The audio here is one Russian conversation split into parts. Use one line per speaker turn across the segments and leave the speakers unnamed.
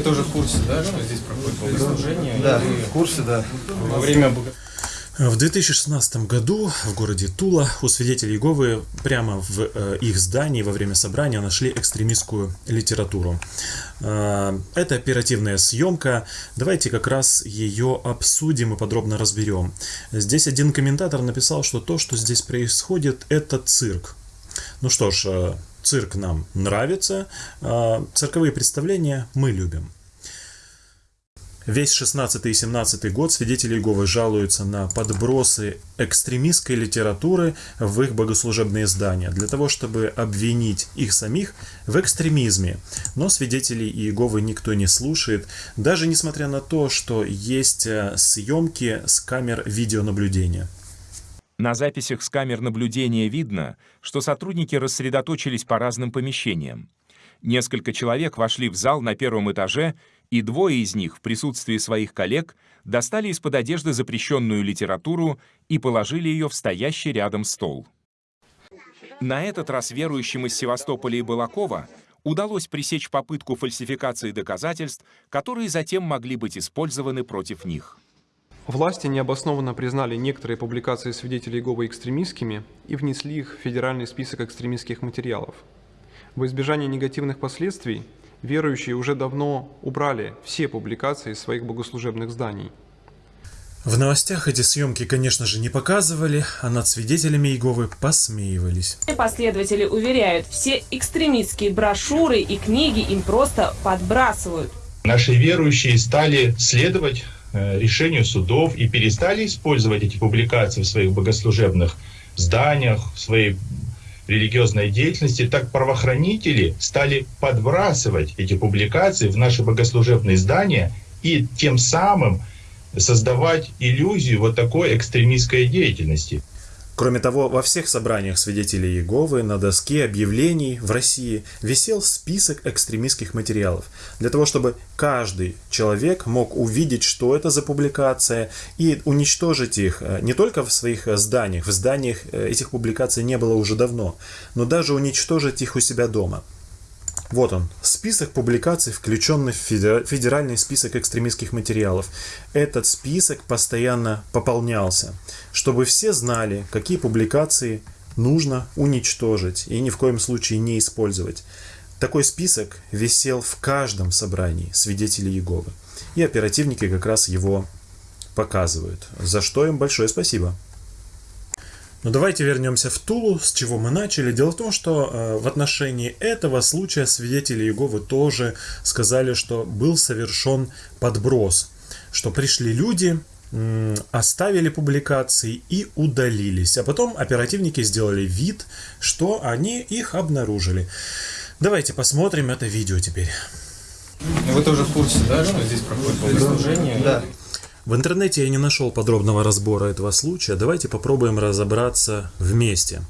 Вы тоже в курсе, да, что здесь проходит богослужение?
Да,
И
в курсе, да.
Во время
В 2016 году в городе Тула у свидетелей Иеговы прямо в э, их здании во время собрания нашли экстремистскую литературу. Э, это оперативная съемка. Давайте как раз ее обсудим и подробно разберем. Здесь один комментатор написал, что то, что здесь происходит, это цирк. Ну что ж, э, цирк нам нравится, э, цирковые представления мы любим. Весь 16 и 17 год свидетели Иеговы жалуются на подбросы экстремистской литературы в их богослужебные здания, для того, чтобы обвинить их самих в экстремизме. Но свидетелей Иеговы никто не слушает, даже несмотря на то, что есть э, съемки с камер видеонаблюдения.
На записях с камер наблюдения видно, что сотрудники рассредоточились по разным помещениям. Несколько человек вошли в зал на первом этаже, и двое из них в присутствии своих коллег достали из-под одежды запрещенную литературу и положили ее в стоящий рядом стол. На этот раз верующим из Севастополя и Балакова удалось пресечь попытку фальсификации доказательств, которые затем могли быть использованы против них.
Власти необоснованно признали некоторые публикации свидетелей Иеговы экстремистскими и внесли их в федеральный список экстремистских материалов. В избежание негативных последствий верующие уже давно убрали все публикации из своих богослужебных зданий.
В новостях эти съемки, конечно же, не показывали, а над свидетелями Иеговы посмеивались.
Последователи уверяют, все экстремистские брошюры и книги им просто подбрасывают.
Наши верующие стали следовать решению судов и перестали использовать эти публикации в своих богослужебных зданиях, в своей религиозной деятельности, так правоохранители стали подбрасывать эти публикации в наши богослужебные здания и тем самым создавать иллюзию вот такой экстремистской деятельности.
Кроме того, во всех собраниях свидетелей Иеговы на доске объявлений в России висел список экстремистских материалов, для того, чтобы каждый человек мог увидеть, что это за публикация, и уничтожить их э, не только в своих э, зданиях, в зданиях э, этих публикаций не было уже давно, но даже уничтожить их у себя дома. Вот он, список публикаций, включенный в федера- федеральный список экстремистских материалов. Этот список постоянно пополнялся, чтобы все знали, какие публикации нужно уничтожить и ни в коем случае не использовать. Такой список висел в каждом собрании свидетелей Иеговы. И оперативники как раз его показывают. За что им большое спасибо. Но давайте вернемся в Тулу, с чего мы начали. Дело в том, что э, в отношении этого случая свидетели Иеговы тоже сказали, что был совершен подброс, что пришли люди, м, оставили публикации и удалились. А потом оперативники сделали вид, что они их обнаружили. Давайте посмотрим это видео теперь.
Вы тоже в курсе, да, что здесь проходит богослужение?
Да.
В интернете я не нашел подробного разбора этого случая. Давайте попробуем разобраться вместе.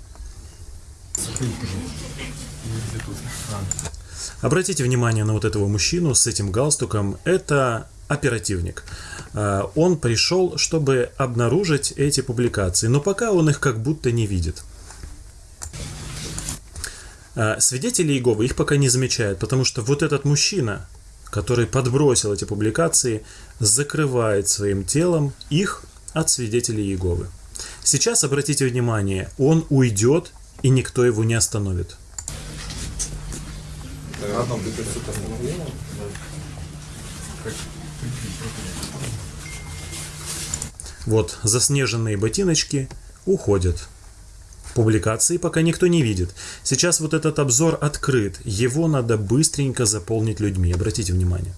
Обратите внимание на вот этого мужчину с этим галстуком. Это оперативник. А, Он пришел, чтобы обнаружить эти публикации, но пока он их как будто не видит. А, Свидетели Иеговы их пока не замечают, потому что вот этот мужчина, который подбросил эти публикации, закрывает своим телом их от свидетелей Иеговы. Сейчас обратите внимание, он уйдет, и никто его не остановит. Вот, заснеженные ботиночки уходят. Публикации пока никто не видит. Сейчас вот этот обзор открыт. Его надо быстренько заполнить людьми. Обратите внимание.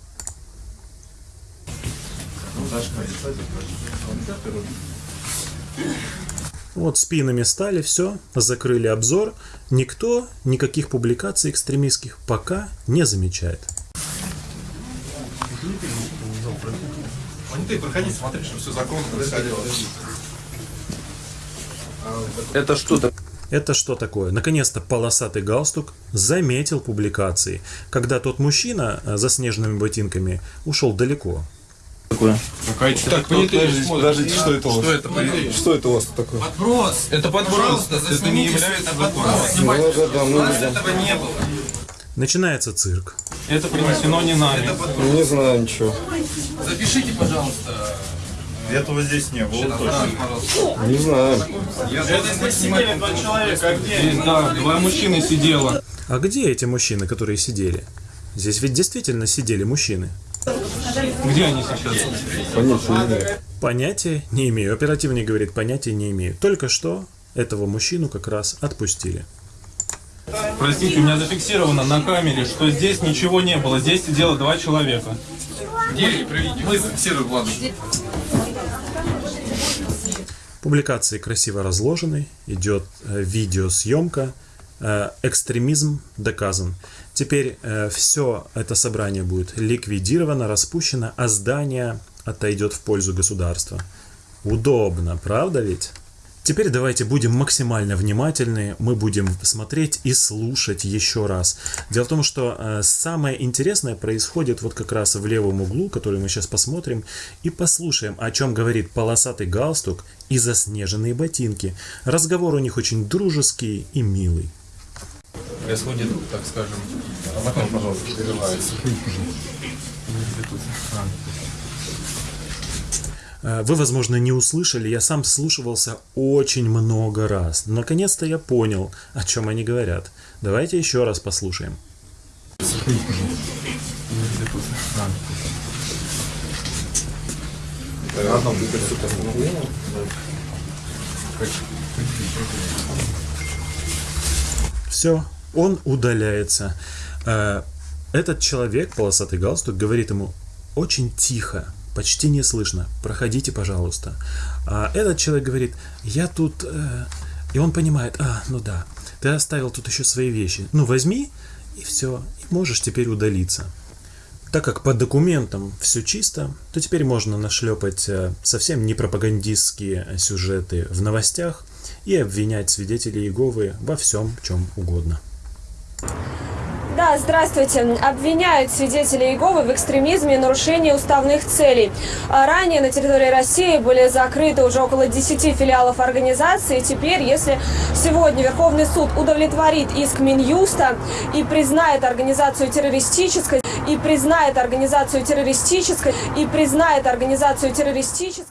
Вот спинами стали, все, закрыли обзор. Никто никаких публикаций экстремистских пока не замечает.
Ты проходи, смотри, что все законно происходило.
Это что-то.
Это что такое? Наконец-то полосатый галстук заметил публикации, когда тот мужчина э, за снежными ботинками ушел далеко.
Такое.
Какая-то так, понятые
Подождите, что это у вас?
Что это?
Что это у вас такое?
Подброс! Это подброс! Это не является подброс!
Ну,
У нас этого не было.
Начинается цирк.
Это принесено не нами.
Не знаю ничего.
Запишите, пожалуйста.
Этого здесь не было
Пожалуйста, пожалуйста.
Не знаю.
Это здесь снимать
два человека, а где? Здесь, да, два мужчины сидело.
А где эти мужчины, которые сидели? Здесь ведь действительно сидели мужчины.
Где они сейчас?
Понятия не имею.
Понятия не имею. Оперативник говорит, понятия не имею. Только что этого мужчину как раз отпустили.
Простите, у меня зафиксировано на камере, что здесь ничего не было. Здесь сидело два человека.
Приведите. Мы зафиксируем, ладно.
Публикации красиво разложены, идет э, видеосъемка, э, экстремизм доказан. Теперь все это собрание будет ликвидировано, распущено, а здание отойдет в пользу государства. Удобно, правда ведь? Теперь давайте будем максимально внимательны, мы будем смотреть и слушать еще раз. Дело в том, что э, самое интересное происходит вот как раз в левом углу, который мы сейчас посмотрим, и послушаем, о чем говорит полосатый галстук и заснеженные ботинки. Разговор у них очень дружеский и милый.
Происходит, так скажем, а потом, пожалуйста, прерывается.
Э, Вы, возможно, не услышали, я сам слушался очень много раз. Наконец-то я понял, о чем они говорят. Давайте еще раз послушаем. Все, он удаляется. Э, Этот человек, полосатый галстук, говорит ему очень тихо, почти не слышно, проходите, пожалуйста. А этот человек говорит, я тут... э, И он понимает, а, ну да, ты оставил тут еще свои вещи. Ну, возьми, и все, и можешь теперь удалиться. Так как по документам все чисто, то теперь можно нашлепать э, совсем не пропагандистские сюжеты в новостях и обвинять свидетелей Иеговы во всем, чем угодно.
Да, здравствуйте. Обвиняют свидетели Иеговы в экстремизме и нарушении уставных целей. А Ранее на территории России были закрыты уже около 10 филиалов организации. Теперь, если сегодня Верховный суд удовлетворит иск Минюста и признает организацию террористической, и признает организацию террористической, и признает организацию террористической,